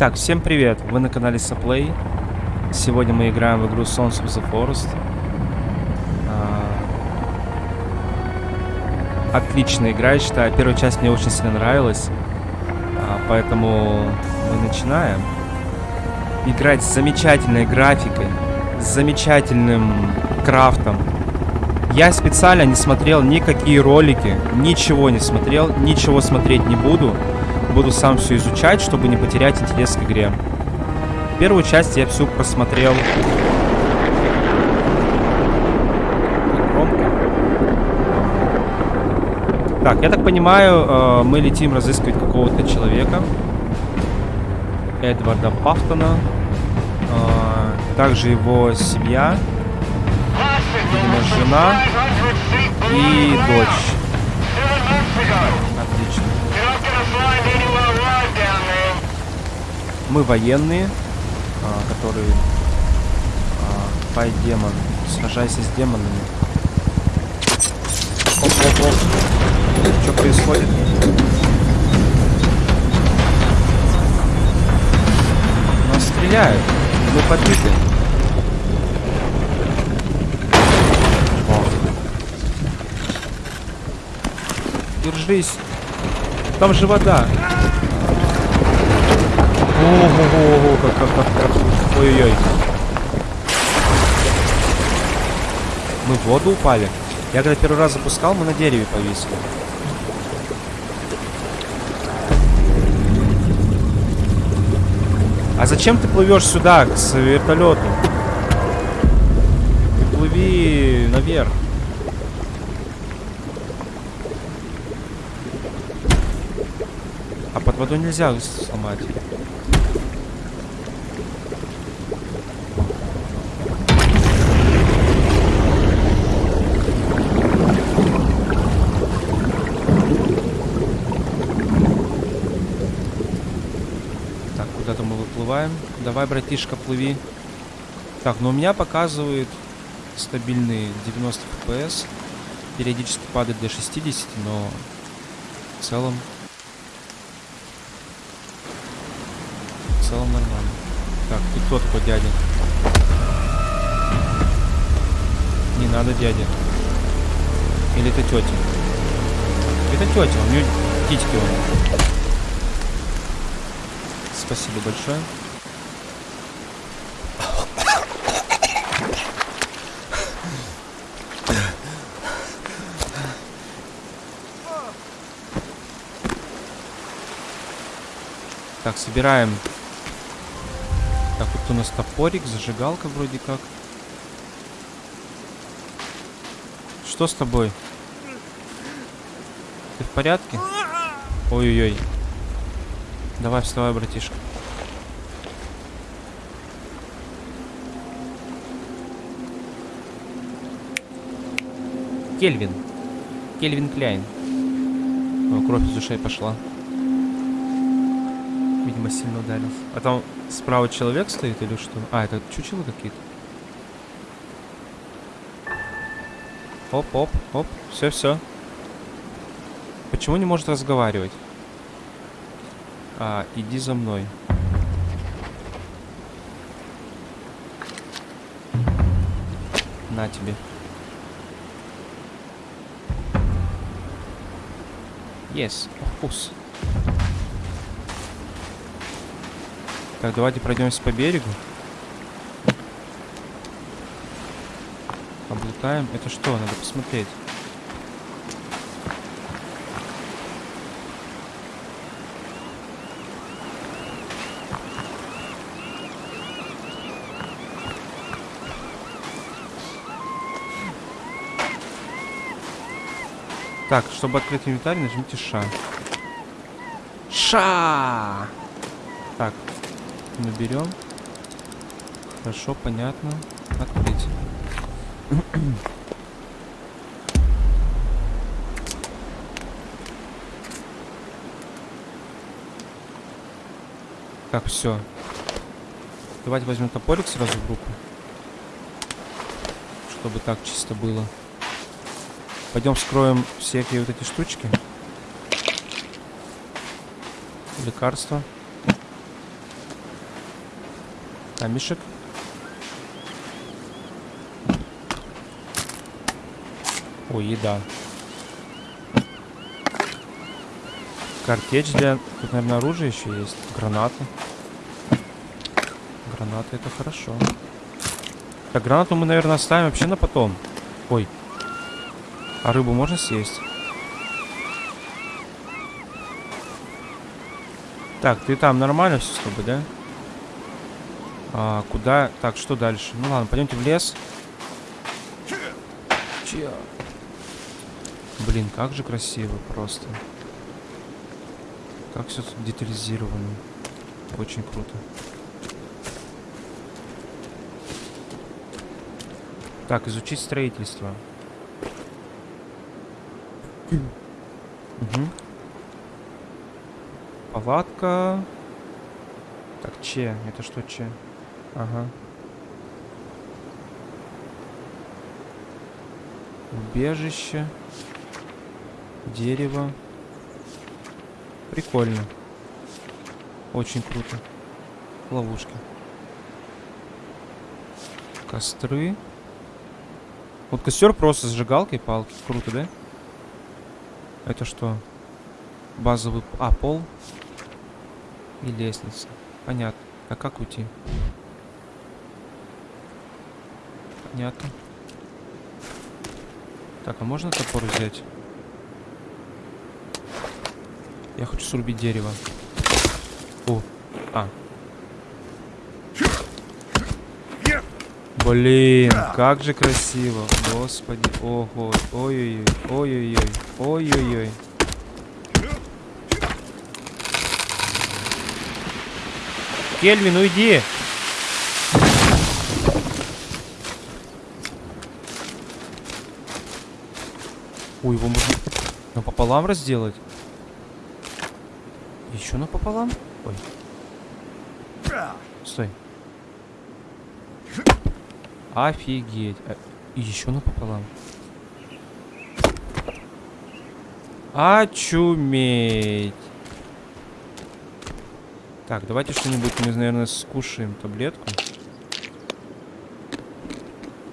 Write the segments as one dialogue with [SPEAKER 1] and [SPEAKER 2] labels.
[SPEAKER 1] Итак, всем привет! Вы на канале Saplay. Сегодня мы играем в игру Sons of the Forest. А, отличная игра, я считаю. Первая часть мне очень сильно нравилась. А, поэтому мы начинаем. Играть с замечательной графикой, с замечательным крафтом. Я специально не смотрел никакие ролики, ничего не смотрел, ничего смотреть не буду. Буду сам все изучать, чтобы не потерять интерес к игре. Первую часть я всю просмотрел. Так, я так понимаю, э, мы летим разыскивать какого-то человека. Эдварда Пафтона. Э, также его семья. Видимо, жена и дочь. Мы военные, а, которые... А, демон. Сражайся с демонами. Оп, оп, оп. Что происходит? Нас стреляют. Мы подбиты. Держись. Там же вода. Ого, как, как, как, как. Ой-ой-ой. Мы в воду упали. Я когда первый раз запускал, мы на дереве повесили. А зачем ты плывешь сюда, к вертолету? Ты плыви наверх. А под водой нельзя сломать. Так, куда-то мы выплываем. Давай, братишка, плыви. Так, ну у меня показывает стабильные 90 FPS. Периодически падает до 60, но в целом в целом нормально. Так, ты кто такой дядя? Не надо дядя. Или это тетя? Это тетя, у нее титьки. Спасибо большое. Так, собираем. Так, вот у нас топорик, зажигалка вроде как. Что с тобой? Ты в порядке? Ой-ой-ой. Давай, вставай, братишка. Кельвин. Кельвин Кляйн. О, кровь из ушей пошла. Видимо, сильно ударился. А там справа человек стоит или что? А, это чучело какие-то. Оп, оп, оп. Все, все. Почему не может разговаривать? А, иди за мной. На тебе. Yes, вкус. Так, давайте пройдемся по берегу. Облутаем. Это что? Надо посмотреть. Так, чтобы открыть инвентарь, нажмите ша. Ша! Так, наберем. Хорошо, понятно. Открыть. Так, все. Давайте возьмем топорик сразу в руку. Чтобы так чисто было. Пойдем вскроем всякие вот эти штучки. Лекарства. Камешек. О, еда. Картечь для... Тут, наверное, оружие еще есть. Гранаты. Гранаты это хорошо. Так, гранату мы, наверное, оставим вообще на потом. Ой. А рыбу можно съесть? Так, ты там нормально все с тобой, да? А, куда? Так, что дальше? Ну ладно, пойдемте в лес. Блин, как же красиво просто. Как все тут детализировано. Очень круто. Так, изучить строительство. Угу. Палатка. Так, че? Это что че? Ага. Убежище. Дерево. Прикольно. Очень круто. Ловушки. Костры. Вот костер просто сжигалкой палки. Круто, да? Это что? Базовый... А, пол? И лестница. Понятно. А как уйти? Понятно. Так, а можно топор взять? Я хочу срубить дерево. О, а. Блин, как же красиво. Господи, ого, ой-ой-ой, ой-ой-ой, ой-ой-ой. Кельвин, уйди! Ой, его можно напополам разделать. Еще напополам? Ой. Стой. Офигеть. А, еще напополам. Очуметь. Так, давайте что-нибудь мы, наверное, скушаем таблетку.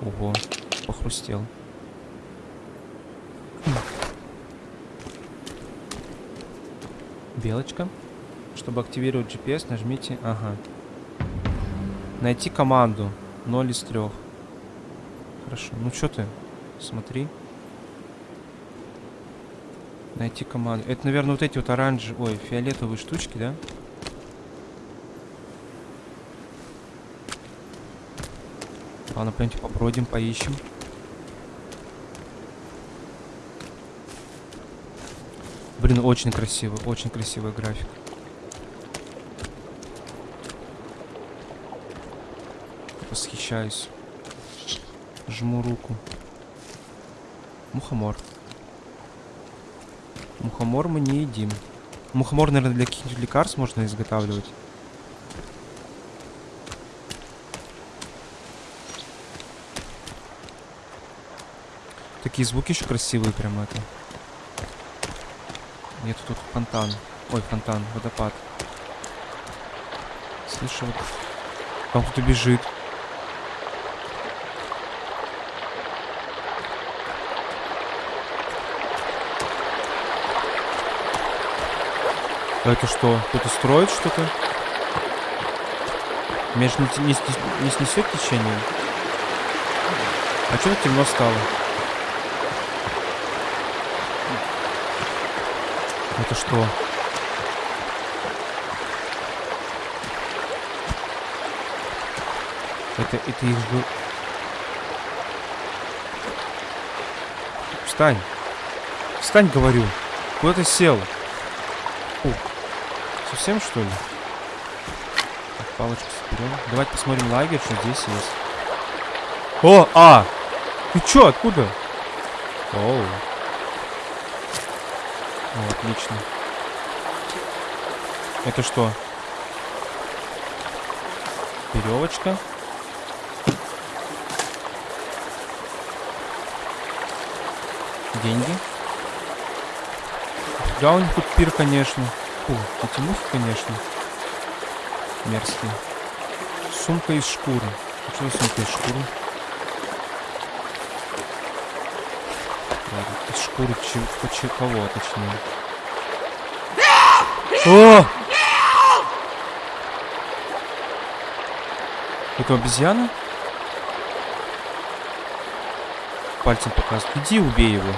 [SPEAKER 1] Ого, похрустел. Белочка. Чтобы активировать GPS, нажмите... Ага. Найти команду. 0 из 3. Хорошо. Ну что ты? Смотри. Найти команду. Это, наверное, вот эти вот оранжевые... Ой, фиолетовые штучки, да? Ладно, пойдемте побродим, поищем. Блин, очень красиво, очень красивый график. Восхищаюсь. Жму руку. Мухомор. Мухомор мы не едим. Мухомор, наверное, для каких-нибудь лекарств можно изготавливать. Такие звуки еще красивые прям это. Нет, тут фонтан. Ой, фонтан, водопад. Слышу, вот... Там кто-то бежит. А это что? Кто-то строит что-то? Меня же не, не, не снесет течение? А что темно стало? Это что? Это, это их был... Встань. Встань, говорю. Куда ты сел? Фу. Совсем, что ли? Так, палочку соберем. Давайте посмотрим лагерь, что здесь есть. О, а! Ты чё, откуда? Оу. О, отлично. Это что? Веревочка. Деньги. Да, у них тут пир, конечно. Фу, эти мухи, конечно. Мерзкие. Сумка из шкуры. Что за сумка из шкуры? Из шкуры чего, чего, кого, точнее. О! Это обезьяна? Пальцем показывает. Иди убей его.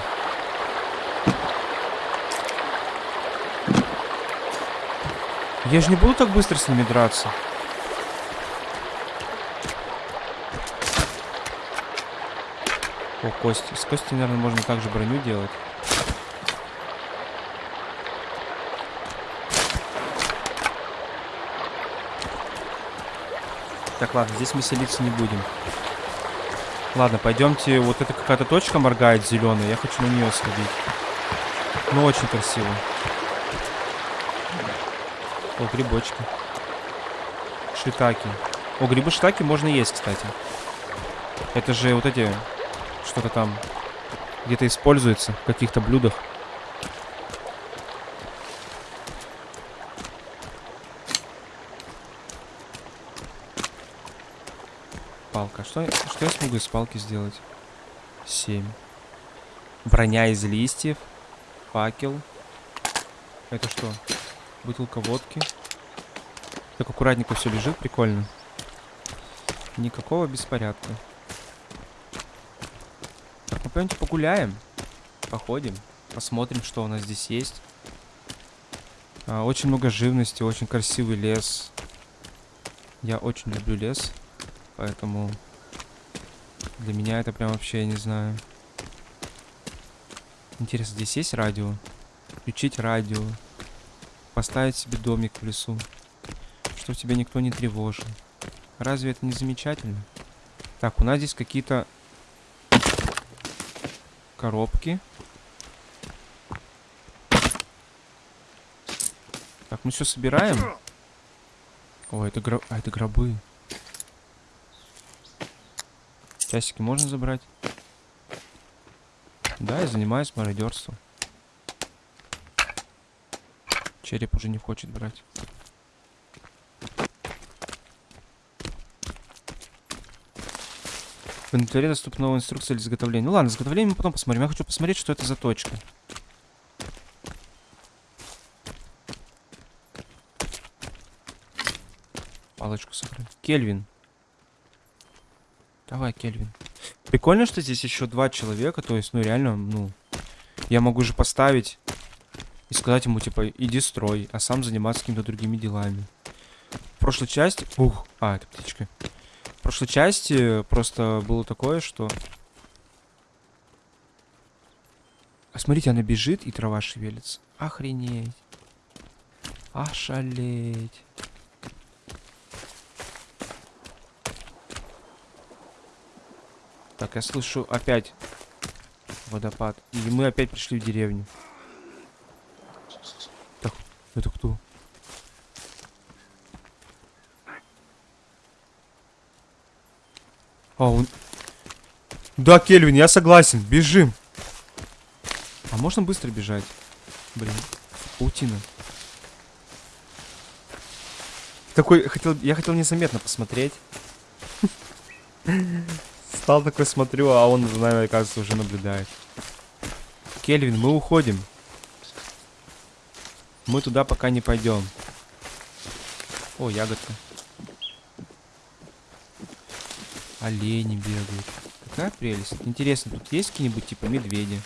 [SPEAKER 1] Я же не буду так быстро с ними драться. О, кости. С кости, наверное, можно также броню делать. Так, ладно, здесь мы селиться не будем. Ладно, пойдемте. Вот это какая-то точка моргает зеленая. Я хочу на нее сходить. Ну, очень красиво. О, грибочки. Шитаки. О, грибы шитаки можно есть, кстати. Это же вот эти... Что-то там где-то используется в каких-то блюдах. Палка. Что, что я смогу из палки сделать? Семь. Броня из листьев. Факел. Это что? Бутылка водки. Так аккуратненько все лежит, прикольно. Никакого беспорядка. Мы пойдемте погуляем. Походим. Посмотрим, что у нас здесь есть. А, очень много живности, очень красивый лес. Я очень люблю лес. Поэтому для меня это прям вообще, я не знаю. Интересно, здесь есть радио? Включить радио. Поставить себе домик в лесу. Чтобы тебя никто не тревожил. Разве это не замечательно? Так, у нас здесь какие-то коробки. Так, мы все собираем. О, это, гроб... а, это гробы. Часики можно забрать? Да, я занимаюсь мародерством. Череп уже не хочет брать. В инвентаре доступна новая инструкция для изготовления. Ну ладно, изготовление мы потом посмотрим. Я хочу посмотреть, что это за точка. Палочку сохрани. Кельвин. Давай, Кельвин. Прикольно, что здесь еще два человека. То есть, ну реально, ну... Я могу же поставить и сказать ему, типа, иди строй, а сам заниматься какими-то другими делами. В прошлой части... Ух, а, это птичка. Прошлой части просто было такое, что... А смотрите, она бежит, и трава шевелится. Охренеть. Ошалеть. Так, я слышу опять водопад. И мы опять пришли в деревню. Так, это кто? А, он... Да, Кельвин, я согласен. Бежим. А можно быстро бежать? Блин, паутина. Такой, хотел, я хотел незаметно посмотреть. Стал такой, смотрю, а он нами, оказывается, уже наблюдает. Кельвин, мы уходим. Мы туда пока не пойдем. О, ягодка. Олени бегают. Какая прелесть. Интересно, тут есть какие-нибудь типа медведи?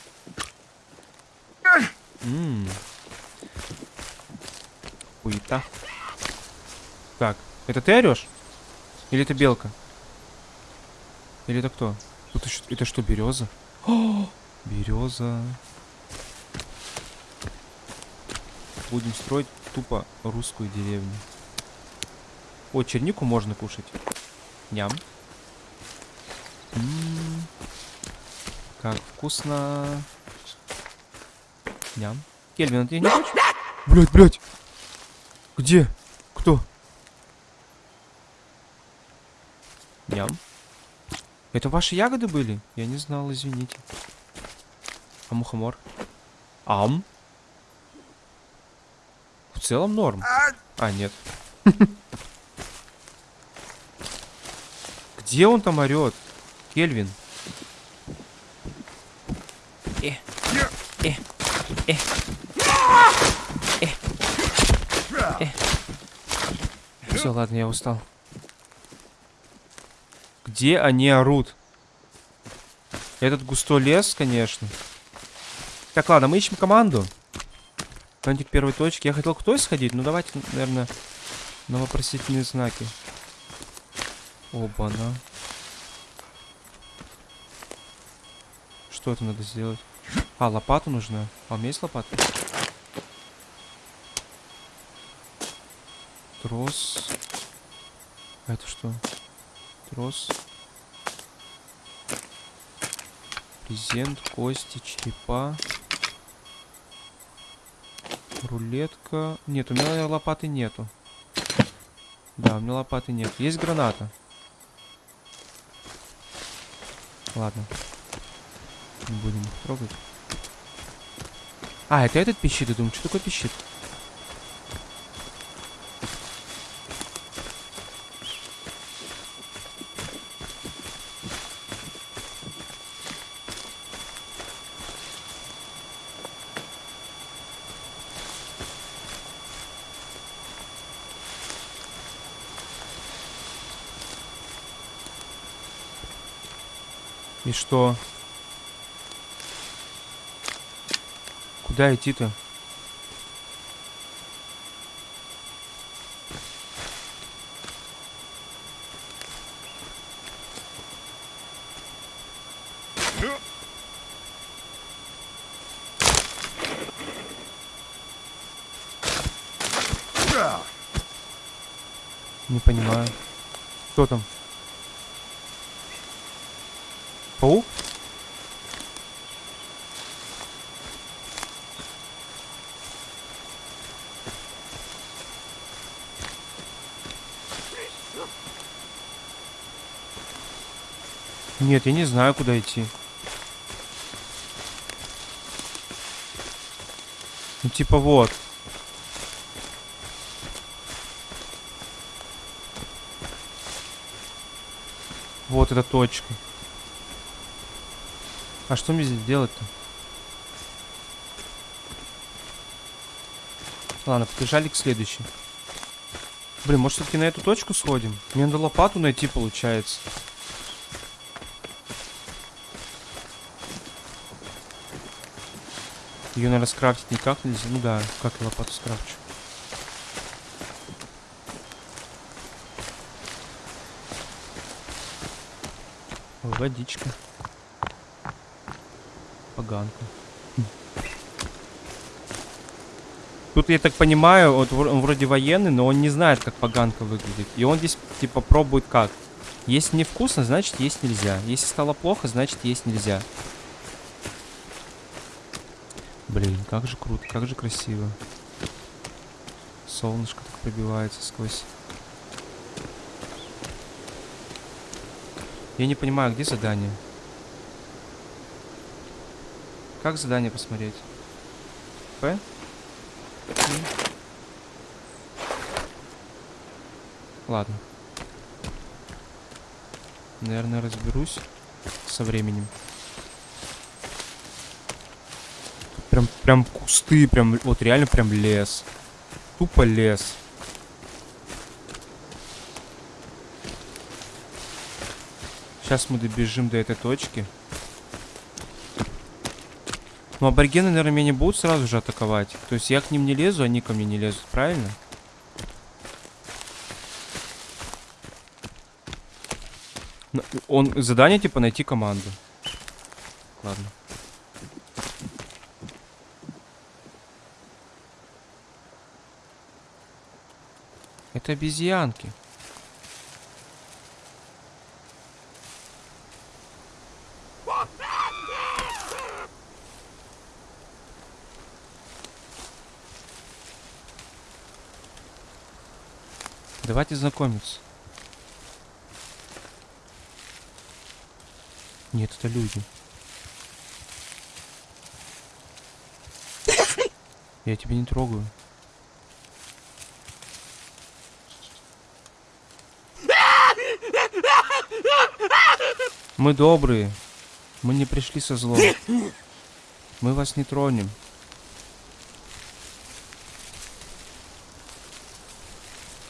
[SPEAKER 1] Ммм. Хуета. Так, это ты орешь? Или это белка? Или это кто? Тут еще, это что, береза? О, береза. Будем строить тупо русскую деревню. О, чернику можно кушать. Ням. М -м -м. Как вкусно. Ням. Кельвин, а ты не хочешь? Блять, блять. Где? Кто? Ням. Это ваши ягоды были? Я не знал, извините. А мухомор? Ам. В целом норм. А, нет. Где он там орет? Кельвин. Э, э, э, э, э. Все, ладно, я устал. Где они орут? Этот густой лес, конечно. Так, ладно, мы ищем команду. Контик первой точки. Я хотел к той сходить, но давайте, наверное, на вопросительные знаки. Оба-на. Что это надо сделать? А, лопату нужна. А у меня есть лопата? Трос. А это что? Трос. Презент, кости, черепа. Рулетка. Нет, у меня лопаты нету. Да, у меня лопаты нет. Есть граната. Ладно. Будем трогать. А, это этот пищит, я думаю, что такое пищит? И что? Куда идти-то? Не понимаю. Кто там? Паук? Нет, я не знаю, куда идти. Ну, типа вот. Вот эта точка. А что мне здесь делать-то? Ладно, побежали к следующей. Блин, может все-таки на эту точку сходим? Мне надо лопату найти, получается. Ее, наверное, скрафтить никак нельзя. Ну да, как лопату скрафчу. Водичка. Поганка. Тут, я так понимаю, вот он вроде военный, но он не знает, как поганка выглядит. И он здесь, типа, пробует как. Если невкусно, значит есть нельзя. Если стало плохо, значит есть нельзя. Блин, как же круто, как же красиво. Солнышко так пробивается сквозь. Я не понимаю, где задание? Как задание посмотреть? П? Ладно. Наверное, разберусь со временем. Прям, прям кусты, прям, вот реально прям лес. Тупо лес. Сейчас мы добежим до этой точки. Но аборигены, наверное, меня не будут сразу же атаковать. То есть я к ним не лезу, они ко мне не лезут, правильно? Он задание типа найти команду. Ладно. Это обезьянки. Давайте знакомиться. Нет, это люди. Я тебя не трогаю. Мы добрые. Мы не пришли со злом. Мы вас не тронем.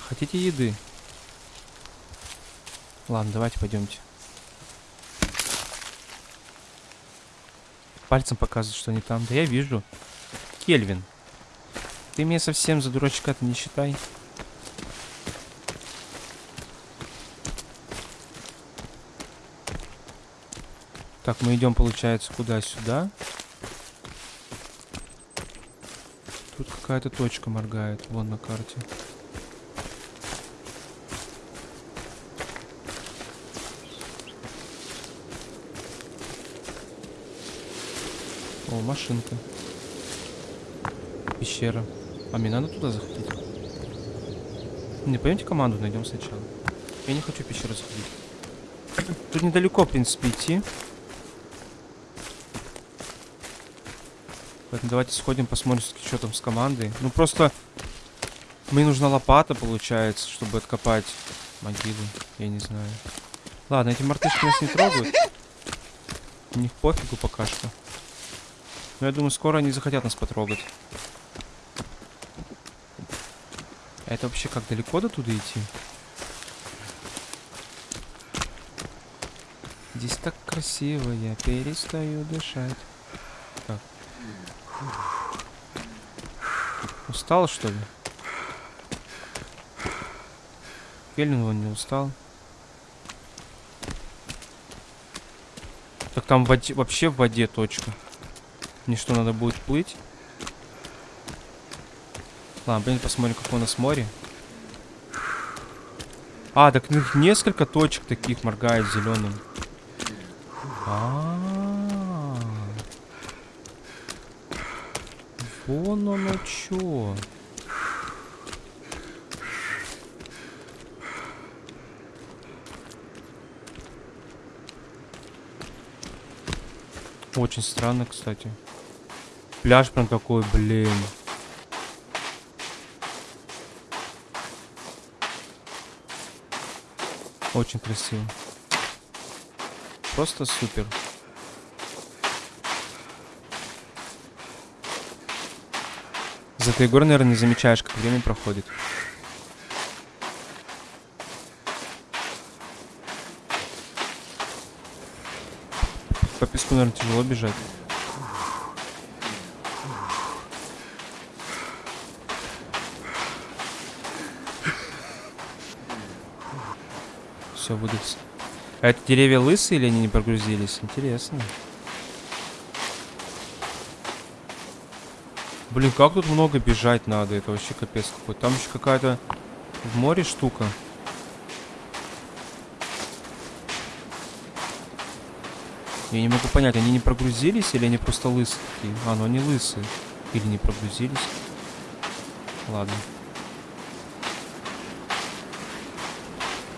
[SPEAKER 1] Хотите еды? Ладно, давайте пойдемте. Пальцем показывает, что они там. Да я вижу. Кельвин. Ты меня совсем за дурачка-то не считай. Так, мы идем, получается, куда-сюда. Тут какая-то точка моргает, вон на карте. О, машинка. Пещера. А мне надо туда заходить? Не, пойдемте команду найдем сначала. Я не хочу пещеру заходить. Тут недалеко, в принципе, идти. Поэтому давайте сходим, посмотрим, что там с командой. Ну, просто мне нужна лопата, получается, чтобы откопать могилу. Я не знаю. Ладно, эти мартышки нас не трогают. У них пофигу пока что. Но я думаю, скоро они захотят нас потрогать. Это вообще как далеко до туда идти? Здесь так красиво, я перестаю дышать. Устал, что ли? Кельвин вон не устал. Так там в воде, вообще в воде точка. Мне что, надо будет плыть? Ладно, блин, посмотрим, как у нас море. А, так несколько точек таких моргает зеленым. А, -а, Вон оно чё. Очень странно, кстати. Пляж прям такой, блин. Очень красиво. Просто супер. За этой горой, наверное, не замечаешь, как время проходит. По песку, наверное, тяжело бежать. все будет. А это деревья лысые или они не прогрузились? Интересно. Блин, как тут много бежать надо? Это вообще капец какой. Там еще какая-то в море штука. Я не могу понять, они не прогрузились или они просто лысые? А, ну они лысые. Или не прогрузились. Ладно.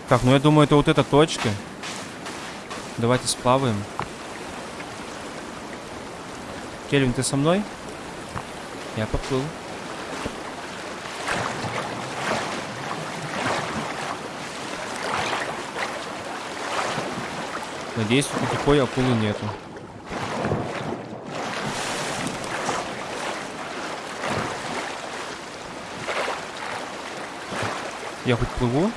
[SPEAKER 1] Так, ну я думаю, это вот эта точка. Давайте сплаваем. Кельвин, ты со мной? Я поплыл. Надеюсь, тут никакой акулы нету. Я хоть плыву?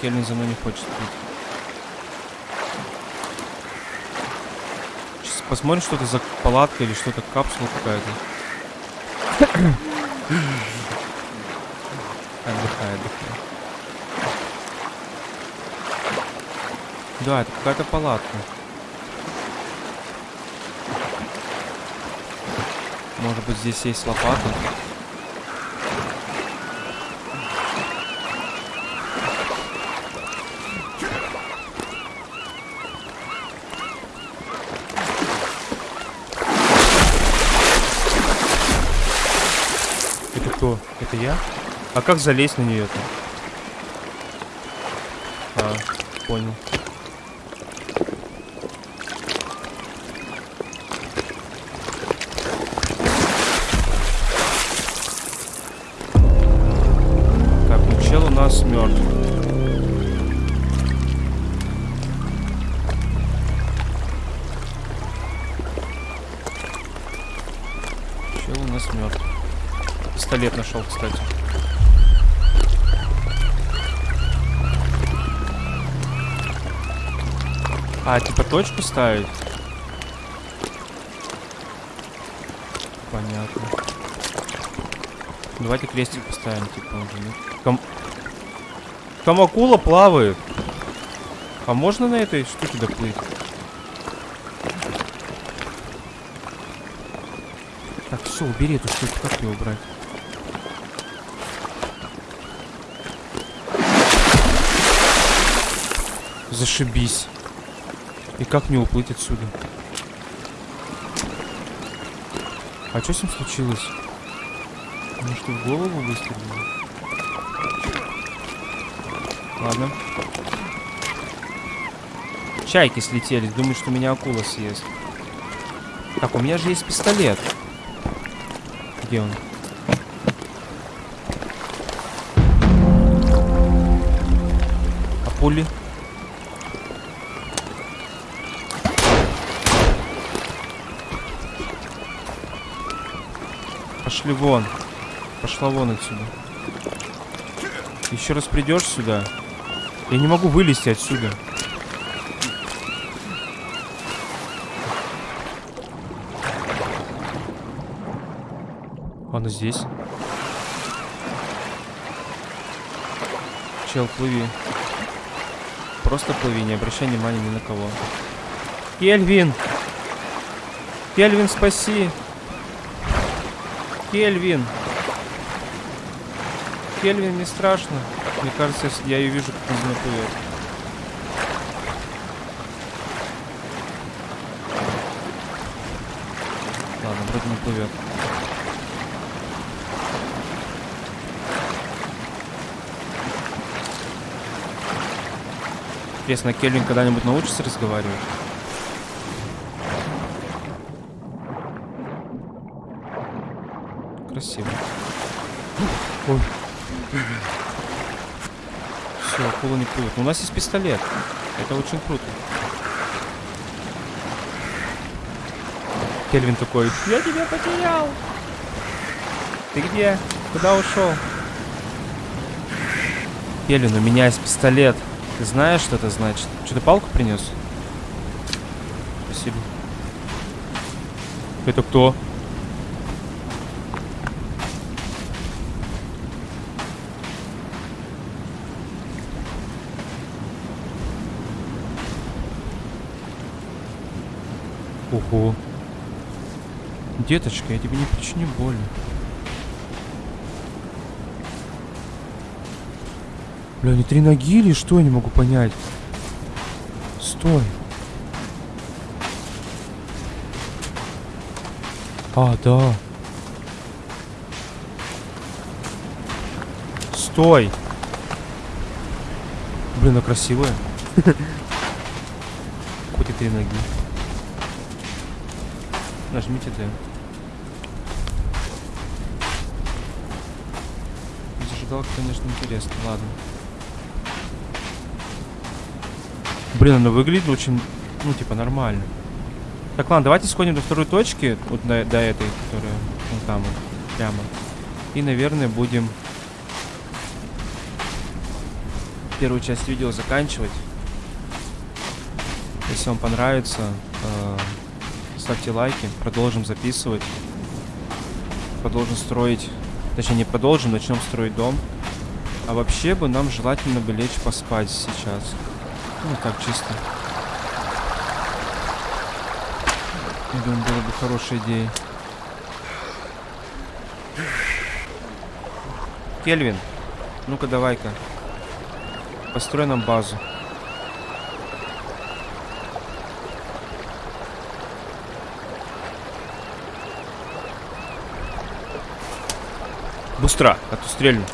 [SPEAKER 1] Кельвин за мной не хочет пить. Сейчас посмотрим, что это за палатка или что-то капсула какая-то. Отдыхай, отдыхай. Да, это какая-то палатка. Может быть здесь есть лопата? А как залезть на нее-то? А, понял. Нашел, кстати. А, типа точку ставить? Понятно. Давайте крестик поставим, типа, уже, нет? Там... Там акула плавает. А можно на этой штуке доплыть? Так, все, убери эту штуку, как ее убрать? Зашибись. И как мне уплыть отсюда? А что с ним случилось? Может, в голову выстрелил? Ладно. Чайки слетели. Думаю, что меня акула съест. Так, у меня же есть пистолет. Где он? А пули? Пошли вон. Пошла вон отсюда. Еще раз придешь сюда. Я не могу вылезти отсюда. Он здесь. Чел, плыви. Просто плыви, не обращай внимания ни на кого. Кельвин! Кельвин, спаси! Кельвин! Кельвин, не страшно. Мне кажется, я ее вижу, как он плывет. Ладно, вроде не плывет. Интересно, Кельвин когда-нибудь научится разговаривать? Красиво. Ой. Все, акула не плывет. Но у нас есть пистолет. Это очень круто. Кельвин такой, я тебя потерял. Ты где? Куда ушел? Кельвин, у меня есть пистолет. Ты знаешь, что это значит? Что ты палку принес? Спасибо. Это кто? Ого. Деточка, я тебе не причиню боли. Бля, они три ноги или что? Я не могу понять. Стой. А, да. Стой. Блин, она красивая. Хоть и три ноги. Нажмите Д. Зажигалка, конечно, интересно. Ладно. Блин, она выглядит очень, ну, типа, нормально. Так, ладно, давайте сходим до второй точки, вот до, до этой, которая, ну, там вот, прямо. И, наверное, будем первую часть видео заканчивать. Если вам понравится, э, ставьте лайки, продолжим записывать. Продолжим строить, точнее не продолжим, начнем строить дом. А вообще бы нам желательно бы лечь поспать сейчас. Ну, так чисто. Я думаю, было бы хорошей идеей. Кельвин, ну-ка давай-ка. Построй нам базу. Быстро, а то стрельну.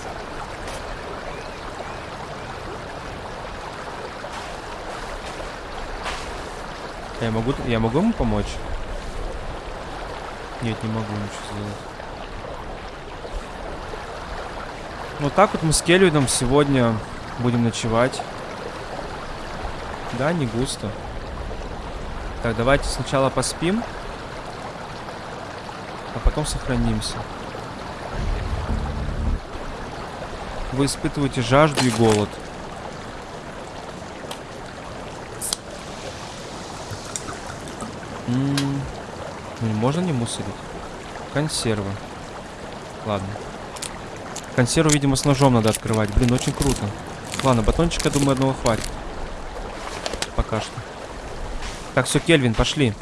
[SPEAKER 1] Я могу, я могу ему помочь? Нет, не могу ничего сделать. Вот так вот мы с Кельвином сегодня будем ночевать. Да, не густо. Так, давайте сначала поспим. а потом сохранимся. Вы испытываете жажду и голод. Ну, можно не мусорить? Консервы. Ладно. Консерву, видимо, с ножом надо открывать. Блин, очень круто. Ладно, батончика, думаю, одного хватит. Пока что. Так, все, Кельвин, пошли.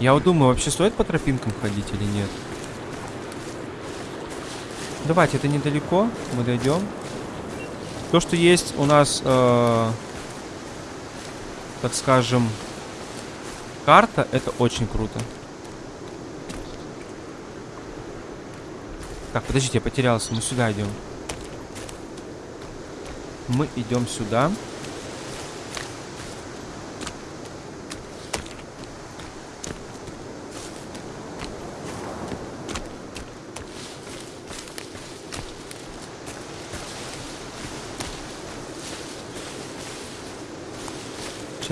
[SPEAKER 1] Я вот думаю, вообще стоит по тропинкам ходить или нет? Давайте, это недалеко. Мы дойдем. То, что есть у нас, э, так скажем, карта, это очень круто. Так, подождите, я потерялся. Мы сюда идем. Мы идем сюда.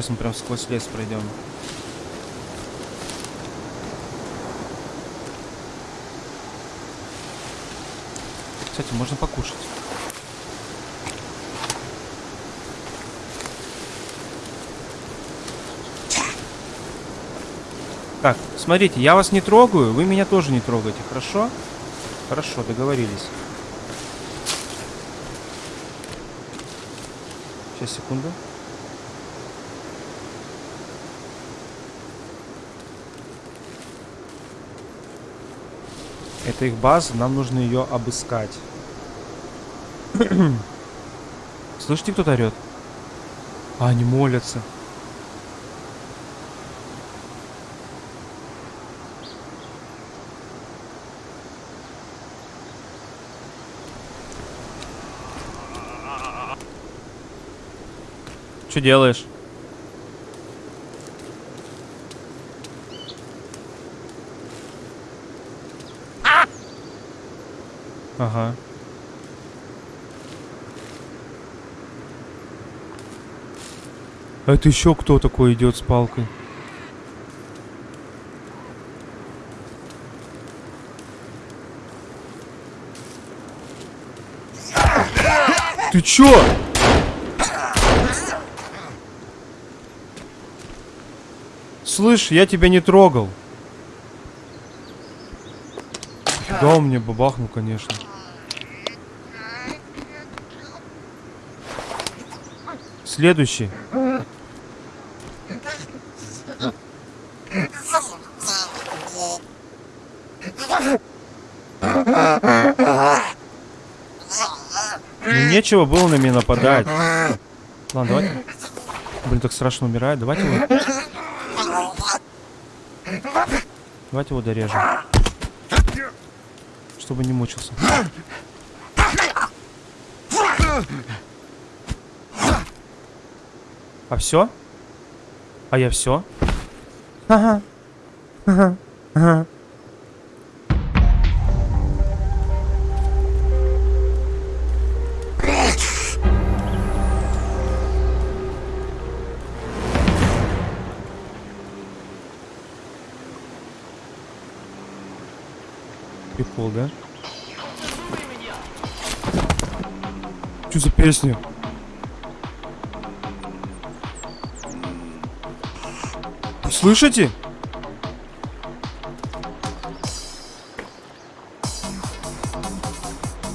[SPEAKER 1] Мы прям сквозь лес пройдем. Кстати, можно покушать. Так, смотрите, я вас не трогаю, вы меня тоже не трогаете, хорошо? Хорошо, договорились. Сейчас, секунду. Это их база, нам нужно ее обыскать. Слышите, кто-то орет? А, они молятся. Что делаешь? Ага. А это еще кто такой идет с палкой? Ты чё? Слышь, я тебя не трогал. Да, он мне бабахнул, конечно. Следующий. Ну, нечего было на меня нападать. Ладно, давай. Блин, так страшно умирает. Давайте его... Давайте его дорежем чтобы не мучился. А все? А я все? Ага. Ага. Ага. Прикол, да? Что за песня? Слышите?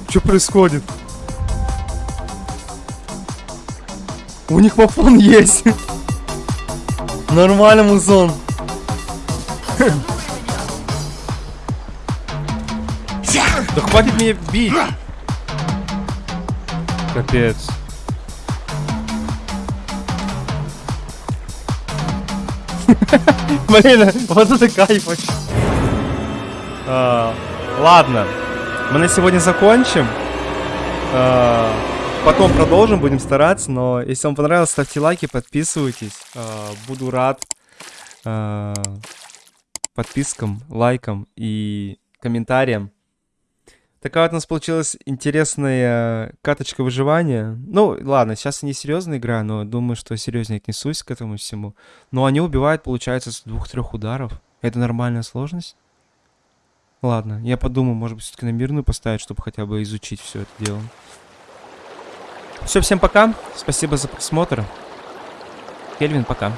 [SPEAKER 1] Что происходит? У них мафон есть. Нормально, музон. Да хватит меня бить! Капец. Блин, вот это кайф вообще. Ладно. Мы на сегодня закончим. Потом продолжим, будем стараться. Но если вам понравилось, ставьте лайки, подписывайтесь. Буду рад подпискам, лайкам и комментариям. Такая вот у нас получилась интересная каточка выживания. Ну, ладно, сейчас не серьезная игра, но думаю, что серьезнее отнесусь к этому всему. Но они убивают, получается, с двух-трех ударов. Это нормальная сложность? Ладно, я подумаю, может быть, все-таки на мирную поставить, чтобы хотя бы изучить все это дело. Все, всем пока. Спасибо за просмотр. Кельвин, пока.